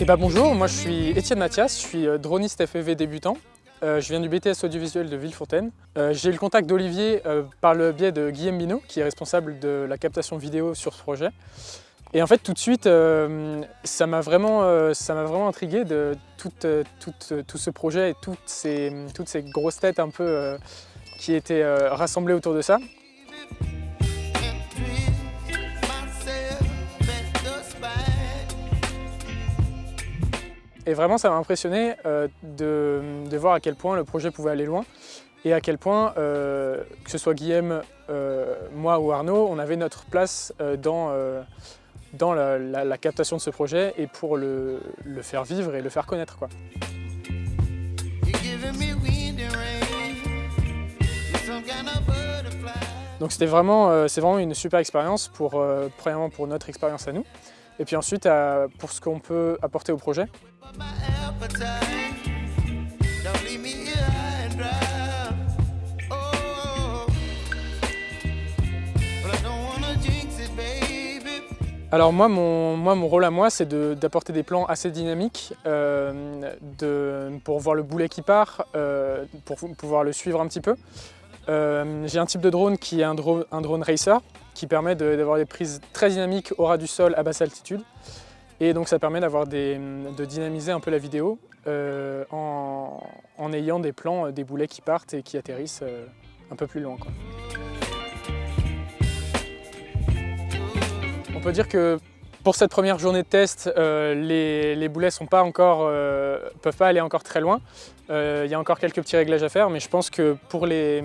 Eh ben bonjour, moi je suis Étienne Mathias, je suis euh, droniste FEV débutant. Euh, je viens du BTS audiovisuel de Villefontaine. Euh, J'ai eu le contact d'Olivier par le biais de Guillaume Binot, qui est responsable de la captation vidéo sur ce projet. Et en fait, tout de suite, ça m'a vraiment, vraiment intrigué de tout, tout, ce projet et toutes ces, toutes ces grosses têtes un peu qui étaient rassemblées autour de ça. Et vraiment, ça m'a impressionné euh, de, voir à quel point le projet pouvait aller loin et à quel point, euh, que ce soit Guillaume, euh, moi ou Arnaud, on avait notre place dans, dans la, captation de ce projet et pour le, faire vivre et le faire connaître. Donc c'était vraiment, vraiment une super expérience, pour, premièrement pour notre expérience à nous, et puis ensuite pour ce qu'on peut apporter au projet. Alors moi mon, moi, mon rôle à moi, c'est d'apporter des plans assez dynamiques euh, pour voir le boulet qui part, euh, pour pouvoir le suivre un petit peu. Euh, j'ai un type de drone qui est un, drone, racer, qui permet d'avoir des prises très dynamiques au ras du sol à basse altitude. Et donc ça permet de dynamiser un peu la vidéo euh, en, ayant des plans, euh, des boulets qui partent et qui atterrissent un peu plus loin. On peut dire que pour cette première journée de test, les, boulets ne peuvent pas aller encore très loin. Il y a encore quelques petits réglages à faire, mais je pense que pour les,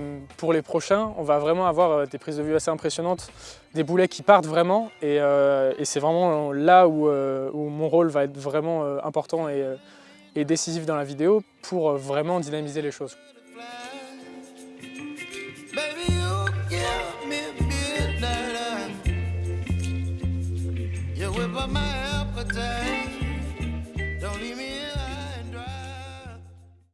prochains, on va vraiment avoir des prises de vue assez impressionnantes, des boulets qui partent vraiment, et, c'est vraiment là où, mon rôle va être vraiment important et décisif dans la vidéo pour vraiment dynamiser les choses. up a day.